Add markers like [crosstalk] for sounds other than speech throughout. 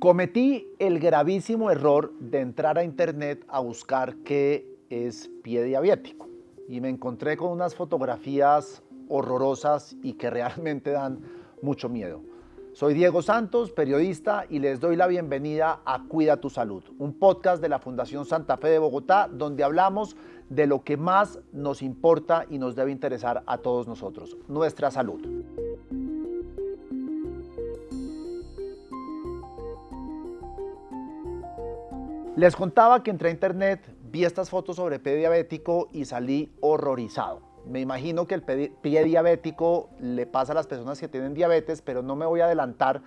Cometí el gravísimo error de entrar a internet a buscar qué es pie diabético y me encontré con unas fotografías horrorosas y que realmente dan mucho miedo. Soy Diego Santos, periodista, y les doy la bienvenida a Cuida tu Salud, un podcast de la Fundación Santa Fe de Bogotá, donde hablamos de lo que más nos importa y nos debe interesar a todos nosotros, nuestra salud. Les contaba que entré a internet, vi estas fotos sobre pie diabético y salí horrorizado. Me imagino que el pie diabético le pasa a las personas que tienen diabetes, pero no me voy a adelantar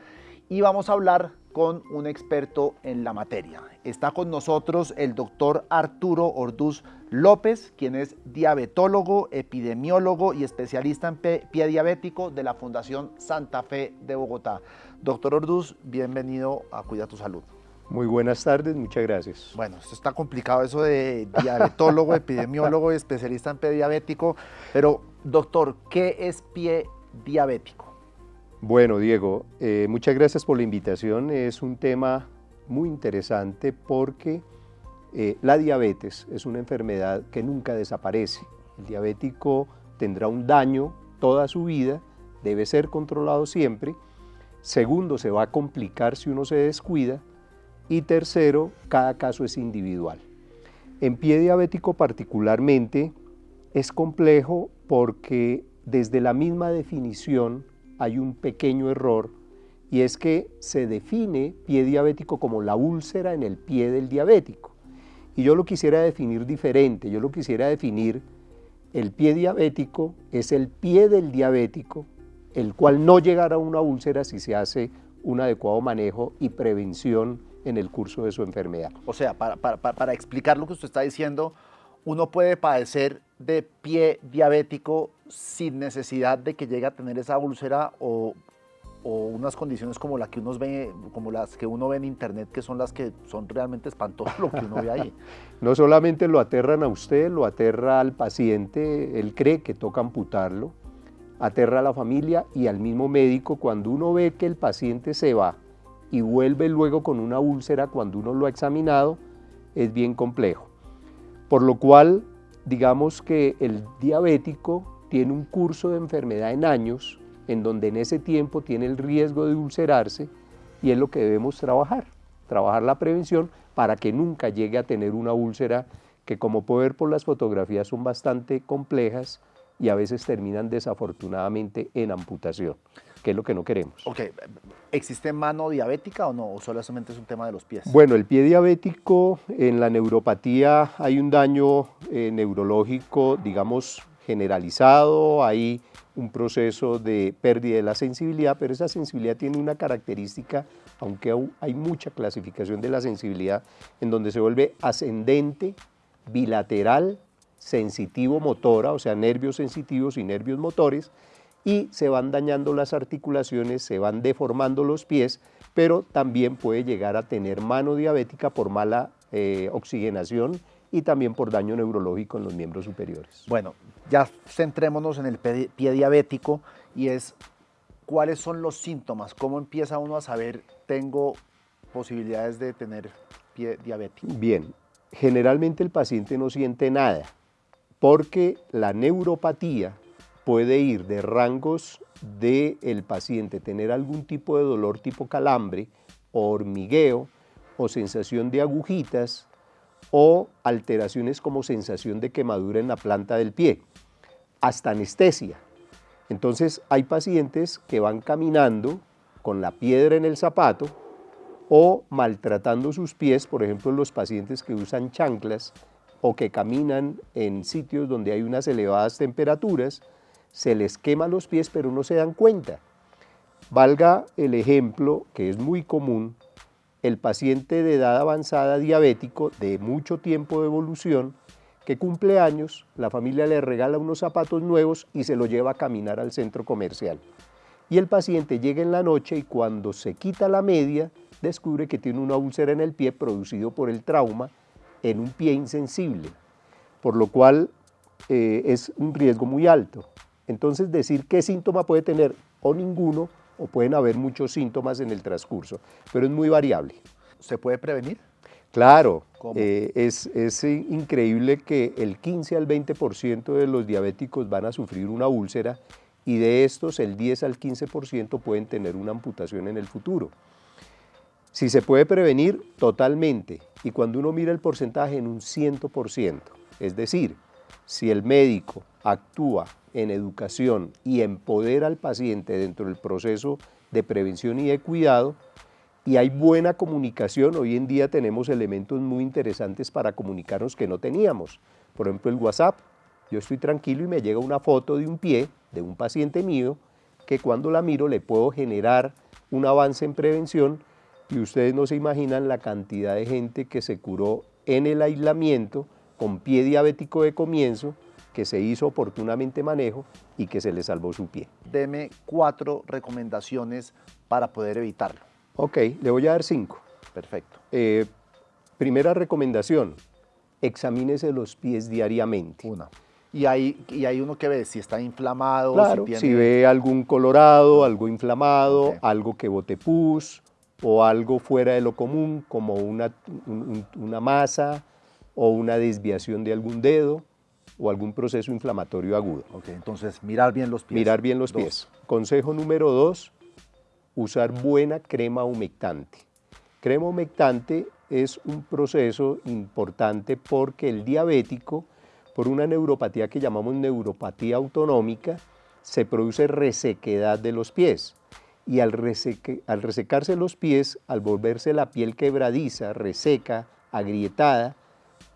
y vamos a hablar con un experto en la materia. Está con nosotros el doctor Arturo Orduz López, quien es diabetólogo, epidemiólogo y especialista en pie diabético de la Fundación Santa Fe de Bogotá. Doctor Orduz, bienvenido a Cuida tu Salud. Muy buenas tardes, muchas gracias. Bueno, esto está complicado eso de diabetólogo, [laughs] epidemiólogo y especialista en pie diabético, pero doctor, ¿qué es pie diabético? Bueno, Diego, eh, muchas gracias por la invitación. Es un tema muy interesante porque eh, la diabetes es una enfermedad que nunca desaparece. El diabético tendrá un daño toda su vida, debe ser controlado siempre. Segundo, se va a complicar si uno se descuida y tercero, cada caso es individual. En pie diabético particularmente es complejo porque desde la misma definición hay un pequeño error y es que se define pie diabético como la úlcera en el pie del diabético. Y yo lo quisiera definir diferente, yo lo quisiera definir el pie diabético es el pie del diabético, el cual no llegará a una úlcera si se hace un adecuado manejo y prevención en el curso de su enfermedad. O sea, para, explicar lo que usted está diciendo, uno puede padecer de pie diabético sin necesidad de que llegue a tener esa úlcera o, unas condiciones como, la que uno ve, como las que uno ve en internet, que son las que son realmente espantosas lo que uno ve ahí. [laughs] no solamente lo aterran a usted, lo aterra al paciente, él cree que toca amputarlo, aterra a la familia y al mismo médico cuando uno ve que el paciente se va y vuelve luego con una úlcera cuando uno lo ha examinado, es bien complejo. Por lo cual, digamos que el diabético tiene un curso de enfermedad en años, en donde en ese tiempo tiene el riesgo de ulcerarse y es lo que debemos trabajar, trabajar la prevención para que nunca llegue a tener una úlcera que como puedo ver por las fotografías son bastante complejas y a veces terminan desafortunadamente en amputación que es lo que no queremos. Ok, ¿existe mano diabética o no? ¿O solamente es un tema de los pies? Bueno, el pie diabético, en la neuropatía hay un daño eh, neurológico, digamos, generalizado, hay un proceso de pérdida de la sensibilidad, pero esa sensibilidad tiene una característica, aunque hay mucha clasificación de la sensibilidad, en donde se vuelve ascendente, bilateral, sensitivo motora, o sea, nervios sensitivos y nervios motores, y se van dañando las articulaciones, se van deformando los pies, pero también puede llegar a tener mano diabética por mala eh, oxigenación y también por daño neurológico en los miembros superiores. Bueno, ya centrémonos en el pie diabético y es cuáles son los síntomas, cómo empieza uno a saber tengo posibilidades de tener pie diabético. Bien, generalmente el paciente no siente nada porque la neuropatía puede ir de rangos del el paciente tener algún tipo de dolor tipo calambre o hormigueo o sensación de agujitas o alteraciones como sensación de quemadura en la planta del pie, hasta anestesia. Entonces hay pacientes que van caminando con la piedra en el zapato o maltratando sus pies, por ejemplo los pacientes que usan chanclas o que caminan en sitios donde hay unas elevadas temperaturas, se les quema los pies pero no se dan cuenta. Valga el ejemplo, que es muy común, el paciente de edad avanzada diabético de mucho tiempo de evolución que cumple años, la familia le regala unos zapatos nuevos y se lo lleva a caminar al centro comercial. Y el paciente llega en la noche y cuando se quita la media, descubre que tiene una úlcera en el pie producido por el trauma en un pie insensible, por lo cual eh, es un riesgo muy alto. Entonces decir qué síntoma puede tener o ninguno o pueden haber muchos síntomas en el transcurso, pero es muy variable. ¿Se puede prevenir? Claro, eh, es, es, increíble que el 15 al 20% de los diabéticos van a sufrir una úlcera y de estos el 10 al 15% pueden tener una amputación en el futuro. Si se puede prevenir, totalmente. Y cuando uno mira el porcentaje en un 100%, es decir, si el médico actúa en educación y empodera al paciente dentro del proceso de prevención y de cuidado, y hay buena comunicación, hoy en día tenemos elementos muy interesantes para comunicarnos que no teníamos. Por ejemplo, el WhatsApp. Yo estoy tranquilo y me llega una foto de un pie de un paciente mío que cuando la miro le puedo generar un avance en prevención y ustedes no se imaginan la cantidad de gente que se curó en el aislamiento con pie diabético de comienzo, que se hizo oportunamente manejo y que se le salvó su pie. Deme cuatro recomendaciones para poder evitarlo. Ok, le voy a dar cinco. Perfecto. Eh, primera recomendación, examínese los pies diariamente. Una. Y hay, y hay uno que ve si está inflamado. Claro, si, ve algún colorado, algo inflamado, algo que bote pus, o algo fuera de lo común, como una, una masa o una desviación de algún dedo o algún proceso inflamatorio agudo. Ok, entonces mirar bien los pies. Mirar bien los pies. Consejo número dos, usar buena crema humectante. Crema humectante es un proceso importante porque el diabético, por una neuropatía que llamamos neuropatía autonómica, se produce resequedad de los pies y al, al resecarse los pies, al volverse la piel quebradiza, reseca, agrietada,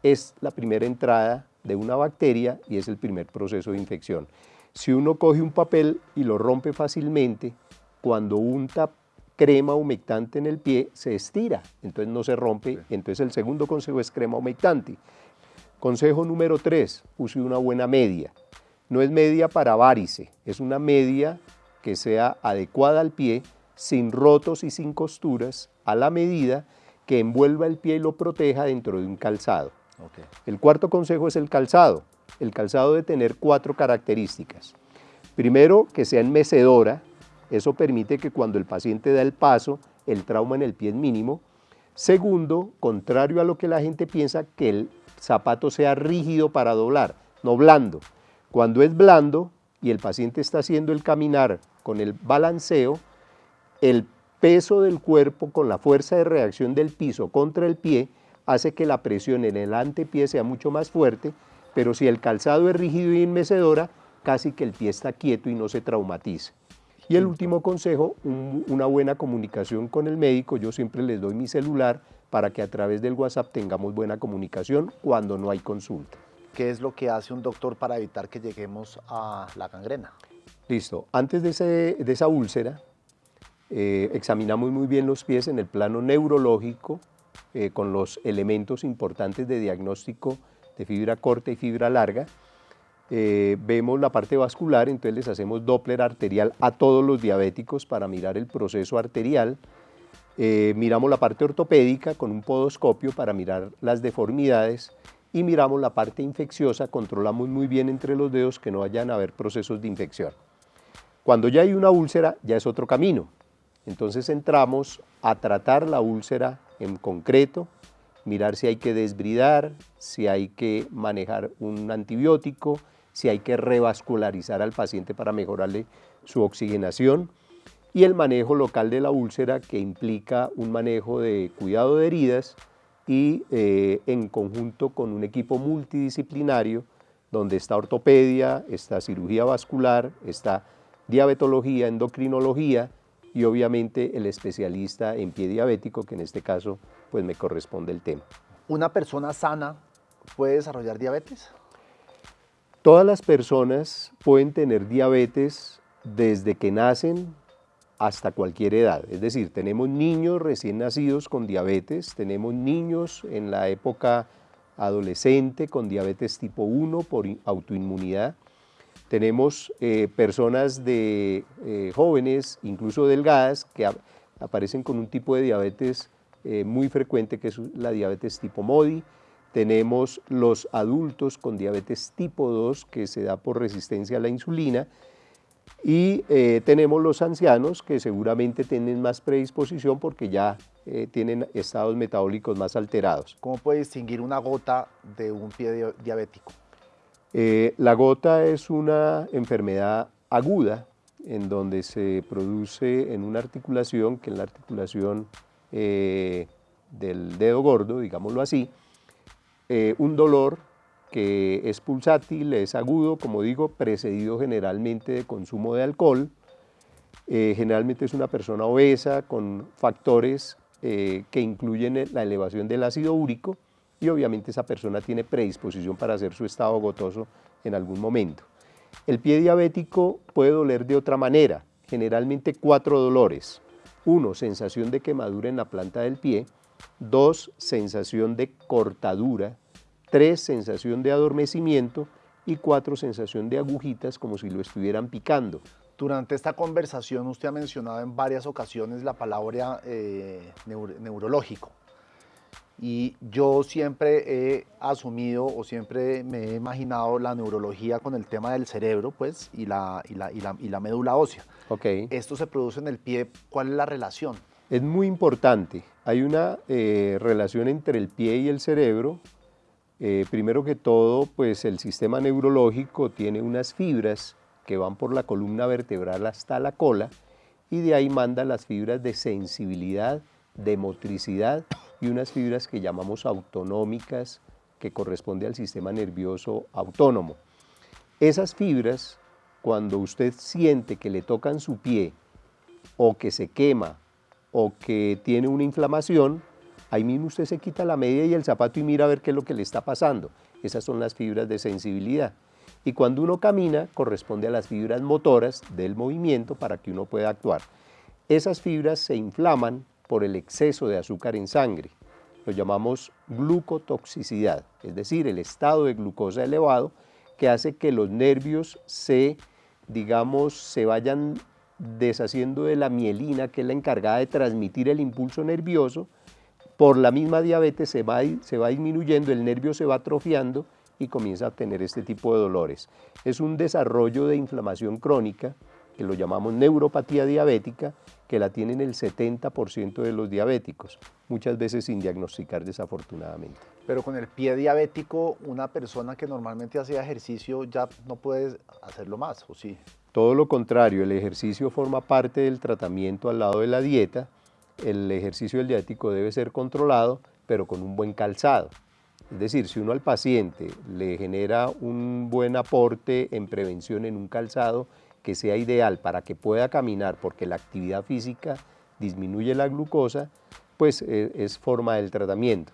es la primera entrada de una bacteria y es el primer proceso de infección. Si uno coge un papel y lo rompe fácilmente, cuando unta crema humectante en el pie, se estira, entonces no se rompe. Entonces el segundo consejo es crema humectante. Consejo número tres, use una buena media. No es media para varice, es una media que sea adecuada al pie, sin rotos y sin costuras, a la medida que envuelva el pie y lo proteja dentro de un calzado. El cuarto consejo es el calzado. El calzado debe tener cuatro características. Primero, que sea en mecedora. Eso permite que cuando el paciente da el paso, el trauma en el pie es mínimo. Segundo, contrario a lo que la gente piensa, que el zapato sea rígido para doblar, no blando. Cuando es blando y el paciente está haciendo el caminar con el balanceo, el peso del cuerpo con la fuerza de reacción del piso contra el pie hace que la presión en el antepié sea mucho más fuerte, pero si el calzado es rígido y enmecedora, casi que el pie está quieto y no se traumatiza. Y el último consejo, una buena comunicación con el médico. Yo siempre les doy mi celular para que a través del WhatsApp tengamos buena comunicación cuando no hay consulta. ¿Qué es lo que hace un doctor para evitar que lleguemos a la gangrena? Listo. Antes de, esa úlcera, eh, examinamos muy bien los pies en el plano neurológico eh, con los elementos importantes de diagnóstico de fibra corta y fibra larga. Eh, vemos la parte vascular, entonces les hacemos Doppler arterial a todos los diabéticos para mirar el proceso arterial. miramos la parte ortopédica con un podoscopio para mirar las deformidades y miramos la parte infecciosa, controlamos muy bien entre los dedos que no vayan a haber procesos de infección. Cuando ya hay una úlcera, ya es otro camino. Entonces entramos a tratar la úlcera en concreto, mirar si hay que desbridar, si hay que manejar un antibiótico, si hay que revascularizar al paciente para mejorarle su oxigenación y el manejo local de la úlcera que implica un manejo de cuidado de heridas y eh, en conjunto con un equipo multidisciplinario donde está ortopedia, está cirugía vascular, está diabetología, endocrinología y obviamente el especialista en pie diabético, que en este caso pues me corresponde el tema. ¿Una persona sana puede desarrollar diabetes? Todas las personas pueden tener diabetes desde que nacen hasta cualquier edad. Es decir, tenemos niños recién nacidos con diabetes, tenemos niños en la época adolescente con diabetes tipo 1 por autoinmunidad, tenemos eh, personas de eh, jóvenes, incluso delgadas, que aparecen con un tipo de diabetes eh, muy frecuente que es la diabetes tipo MODI. Tenemos los adultos con diabetes tipo 2 que se da por resistencia a la insulina. Y tenemos los ancianos que seguramente tienen más predisposición porque ya tienen estados metabólicos más alterados. ¿Cómo puede distinguir una gota de un pie diabético? Eh, la gota es una enfermedad aguda en donde se produce en una articulación, que es la articulación del dedo gordo, digámoslo así, un dolor que es pulsátil, es agudo, como digo, precedido generalmente de consumo de alcohol. Eh, generalmente es una persona obesa con factores eh, que incluyen la elevación del ácido úrico y obviamente esa persona tiene predisposición para hacer su estado gotoso en algún momento. El pie diabético puede doler de otra manera, generalmente cuatro dolores. Uno, sensación de quemadura en la planta del pie. Dos, sensación de cortadura Tres, sensación de adormecimiento y cuatro, sensación de agujitas como si lo estuvieran picando. Durante esta conversación usted ha mencionado en varias ocasiones la palabra eh, neurológico. Y yo siempre he asumido o siempre me he imaginado la neurología con el tema del cerebro pues, y, la, y, la, y, la, médula ósea. Okay. Esto se produce en el pie. ¿Cuál es la relación? Es muy importante. Hay una eh, relación entre el pie y el cerebro eh, primero que todo, pues el sistema neurológico tiene unas fibras que van por la columna vertebral hasta la cola y de ahí manda las fibras de sensibilidad, de motricidad y unas fibras que llamamos autonómicas que corresponde al sistema nervioso autónomo. Esas fibras, cuando usted siente que le tocan su pie o que se quema o que tiene una inflamación, Ahí mismo usted se quita la media y el zapato y mira a ver qué es lo que le está pasando. Esas son las fibras de sensibilidad. Y cuando uno camina, corresponde a las fibras motoras del movimiento para que uno pueda actuar. Esas fibras se inflaman por el exceso de azúcar en sangre. Lo llamamos glucotoxicidad, es decir, el estado de glucosa elevado que hace que los nervios se, digamos, se vayan deshaciendo de la mielina, que es la encargada de transmitir el impulso nervioso, por la misma diabetes se va, se va disminuyendo, el nervio se va atrofiando y comienza a tener este tipo de dolores. Es un desarrollo de inflamación crónica, que lo llamamos neuropatía diabética, que la tienen el 70% de los diabéticos, muchas veces sin diagnosticar desafortunadamente. Pero con el pie diabético, una persona que normalmente hacía ejercicio ya no puede hacerlo más, ¿o sí? Todo lo contrario, el ejercicio forma parte del tratamiento al lado de la dieta, el ejercicio del diabético debe ser controlado, pero con un buen calzado. Es decir, si uno al paciente le genera un buen aporte en prevención en un calzado que sea ideal para que pueda caminar, porque la actividad física disminuye la glucosa, pues eh, es forma del tratamiento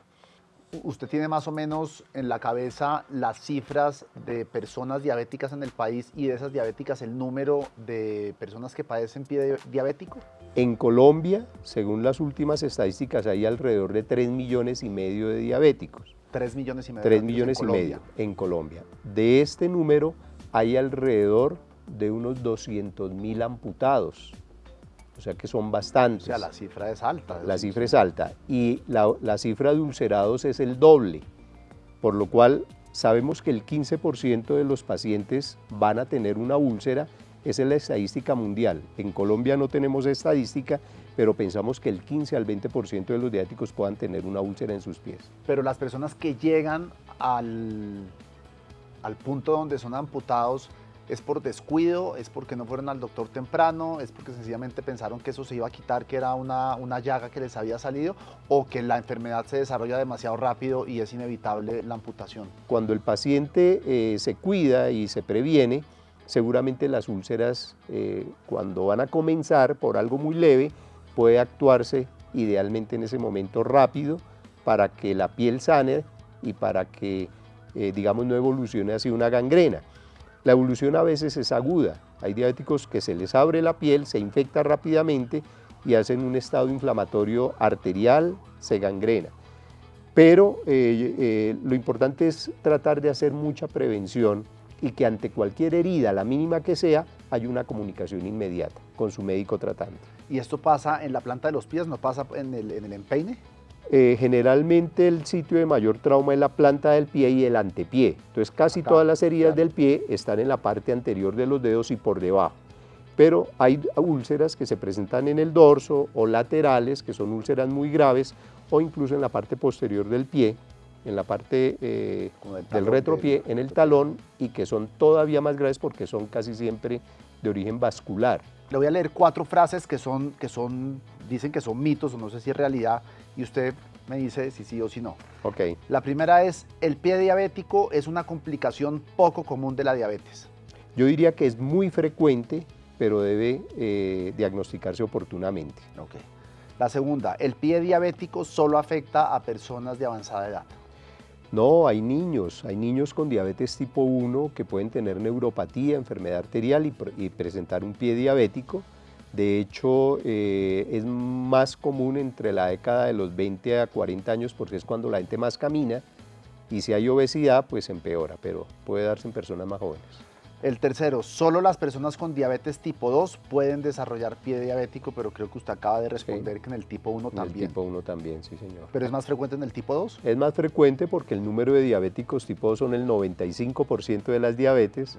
usted tiene más o menos en la cabeza las cifras de personas diabéticas en el país y de esas diabéticas el número de personas que padecen pie diabético? En Colombia, según las últimas estadísticas, hay alrededor de 3 millones y medio de diabéticos. 3 millones y medio. 3 millones y medio en Colombia. De este número hay alrededor de unos 200 mil amputados o sea que son bastantes. O sea, la cifra es alta. La cifra es alta y la, cifra de ulcerados es el doble, por lo cual sabemos que el 15% de los pacientes van a tener una úlcera, esa es la estadística mundial. En Colombia no tenemos estadística, pero pensamos que el 15 al 20% de los diáticos puedan tener una úlcera en sus pies. Pero las personas que llegan al, al punto donde son amputados, es por descuido, es porque no fueron al doctor temprano, es porque sencillamente pensaron que eso se iba a quitar, que era una, una llaga que les había salido, o que la enfermedad se desarrolla demasiado rápido y es inevitable la amputación. Cuando el paciente eh, se cuida y se previene, seguramente las úlceras, eh, cuando van a comenzar por algo muy leve, puede actuarse idealmente en ese momento rápido para que la piel sane y para que, eh, digamos, no evolucione hacia una gangrena. La evolución a veces es aguda. Hay diabéticos que se les abre la piel, se infecta rápidamente y hacen un estado inflamatorio arterial, se gangrena. Pero eh, eh, lo importante es tratar de hacer mucha prevención y que ante cualquier herida, la mínima que sea, haya una comunicación inmediata con su médico tratante. ¿Y esto pasa en la planta de los pies, no pasa en el empeine? Eh, generalmente el sitio de mayor trauma es la planta del pie y el antepié. Entonces casi todas las heridas del pie están en la parte anterior de los dedos y por debajo. pero hay úlceras que se presentan en el dorso o laterales, que son úlceras muy graves, o incluso en la parte posterior del pie, en la parte eh, del retropié, en el talón, y que son todavía más graves porque son casi siempre de origen vascular. Le voy a leer cuatro frases que son, que son, dicen que son mitos o no sé si es realidad, y usted me dice si sí o si no. Ok. La primera es, el pie diabético es una complicación poco común de la diabetes. Yo diría que es muy frecuente pero debe eh, diagnosticarse oportunamente. Okay. La segunda, ¿el pie diabético solo afecta a personas de avanzada edad? No, hay niños, hay niños con diabetes tipo 1 que pueden tener neuropatía, enfermedad arterial y, presentar un pie diabético. De hecho, eh, es más común entre la década de los 20 a 40 años porque es cuando la gente más camina y si hay obesidad, pues empeora, pero puede darse en personas más jóvenes. El tercero, solo las personas con diabetes tipo 2 pueden desarrollar pie diabético, pero creo que usted acaba de responder que en el tipo 1 también. En el tipo 1 también, sí señor. ¿Pero es más frecuente en el tipo 2? Es más frecuente porque el número de diabéticos tipo 2 son el 95% de las diabetes,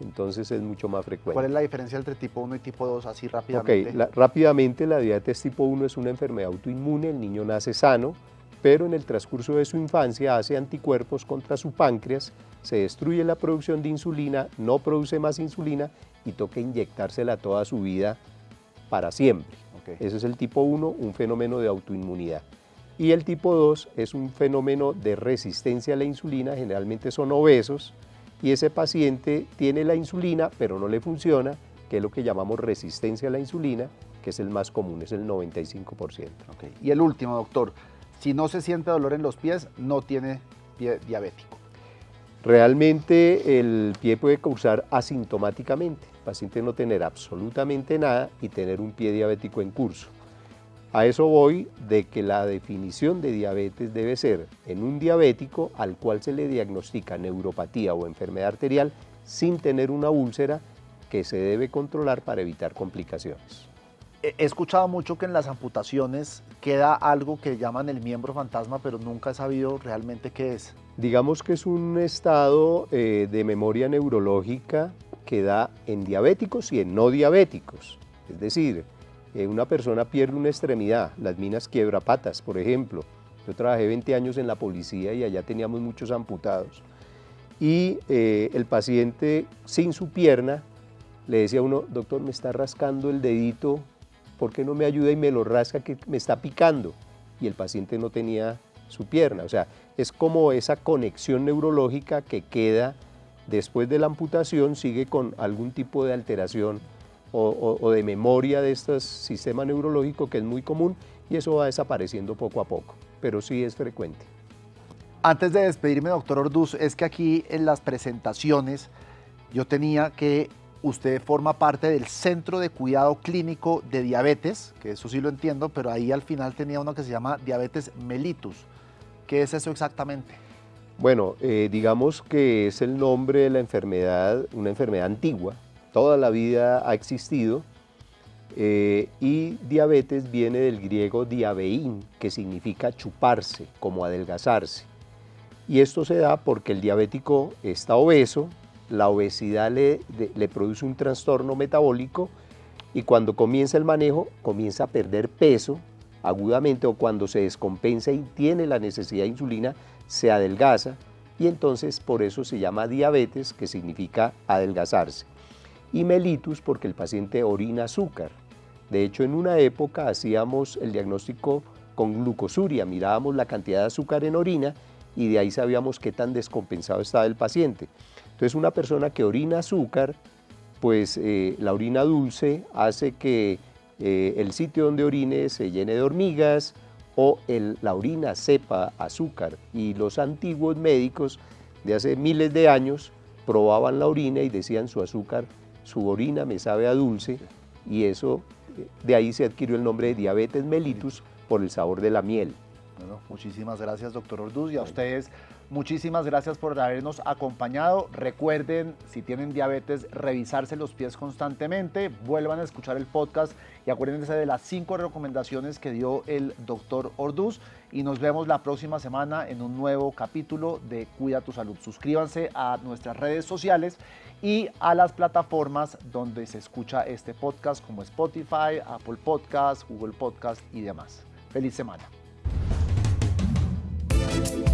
entonces es mucho más frecuente. ¿Cuál es la diferencia entre tipo 1 y tipo 2 así rápidamente? Ok, rápidamente la diabetes tipo 1 es una enfermedad autoinmune, el niño nace sano, pero en el transcurso de su infancia hace anticuerpos contra su páncreas, se destruye la producción de insulina, no produce más insulina y toca inyectársela toda su vida para siempre. Ese es el tipo 1, un fenómeno de autoinmunidad. Y el tipo 2 es un fenómeno de resistencia a la insulina, generalmente son obesos, y ese paciente tiene la insulina pero no le funciona, que es lo que llamamos resistencia a la insulina, que es el más común, es el 95%. Y el último, doctor, si no se siente dolor en los pies, no tiene pie diabético. Realmente el pie puede causar asintomáticamente, el paciente no tener absolutamente nada y tener un pie diabético en curso. A eso voy de que la definición de diabetes debe ser en un diabético al cual se le diagnostica neuropatía o enfermedad arterial sin tener una úlcera que se debe controlar para evitar complicaciones he escuchado mucho que en las amputaciones queda algo que llaman el miembro fantasma, pero nunca he sabido realmente qué es. Digamos que es un estado eh, de memoria neurológica que da en diabéticos y en no diabéticos. Es decir, eh, una persona pierde una extremidad, las minas quiebrapatas, por ejemplo. Yo trabajé 20 años en la policía y allá teníamos muchos amputados. Y eh, el paciente sin su pierna le decía a uno, doctor, me está rascando el dedito ¿por qué no me ayuda y me lo rasca que me está picando? Y el paciente no tenía su pierna. O sea, es como esa conexión neurológica que queda después de la amputación, sigue con algún tipo de alteración o, de memoria de este sistema neurológico que es muy común y eso va desapareciendo poco a poco, pero sí es frecuente. Antes de despedirme, doctor Orduz, es que aquí en las presentaciones yo tenía que usted forma parte del Centro de Cuidado Clínico de Diabetes, que eso sí lo entiendo, pero ahí al final tenía uno que se llama diabetes mellitus. ¿Qué es eso exactamente? Bueno, eh, digamos que es el nombre de la enfermedad, una enfermedad antigua, toda la vida ha existido, eh, y diabetes viene del griego diabeín, que significa chuparse, como adelgazarse. Y esto se da porque el diabético está obeso, la obesidad le, produce un trastorno metabólico y cuando comienza el manejo comienza a perder peso agudamente o cuando se descompensa y tiene la necesidad de insulina, se adelgaza y entonces por eso se llama diabetes, que significa adelgazarse. Y mellitus porque el paciente orina azúcar. De hecho, en una época hacíamos el diagnóstico con glucosuria, mirábamos la cantidad de azúcar en orina y de ahí sabíamos qué tan descompensado estaba el paciente. Entonces una persona que orina azúcar, pues eh, la orina dulce hace que eh, el sitio donde orine se llene de hormigas o la orina sepa azúcar. Y los antiguos médicos de hace miles de años probaban la orina y decían su azúcar, su orina me sabe a dulce y eso, de ahí se adquirió el nombre de diabetes mellitus por el sabor de la miel. Bueno, muchísimas gracias, doctor Orduz, y a ustedes muchísimas gracias por habernos acompañado. Recuerden, si tienen diabetes, revisarse los pies constantemente, vuelvan a escuchar el podcast y acuérdense de las cinco recomendaciones que dio el doctor Orduz y nos vemos la próxima semana en un nuevo capítulo de Cuida tu Salud. Suscríbanse a nuestras redes sociales y a las plataformas donde se escucha este podcast como Spotify, Apple Podcast, Google Podcast y demás. Feliz semana. thank you